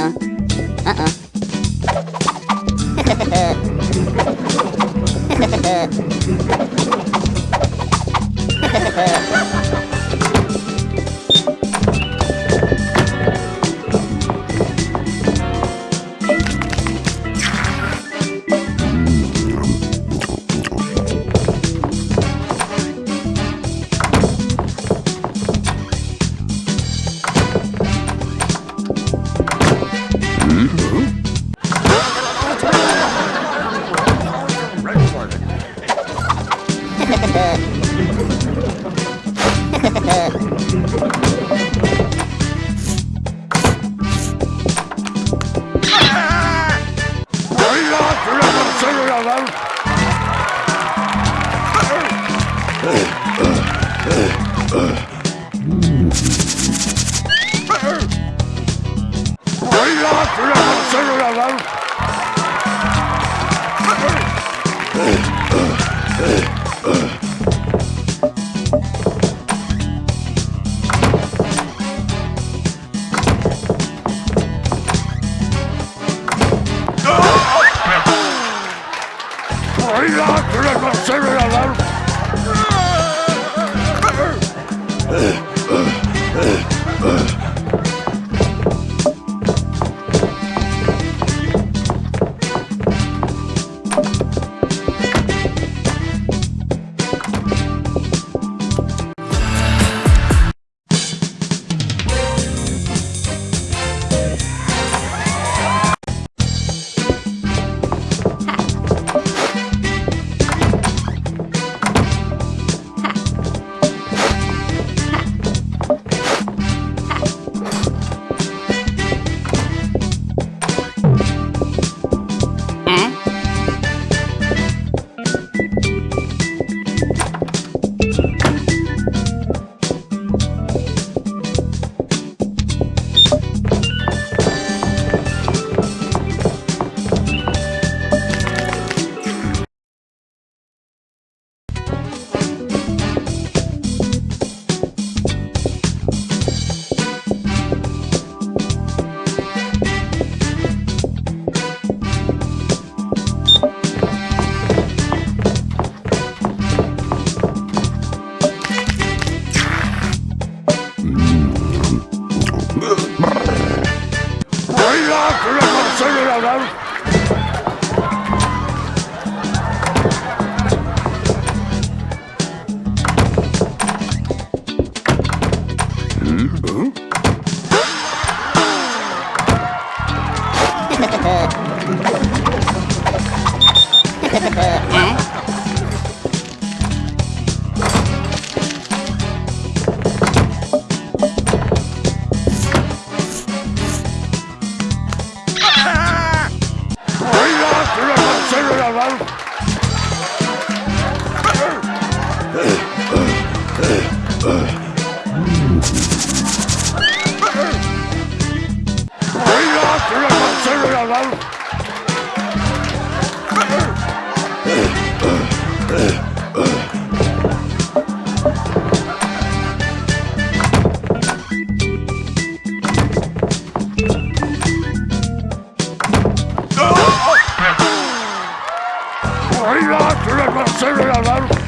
Ага. adam. Buyurun hatırlamasın adam. Hurry up! Hurry Ugh. Marcos,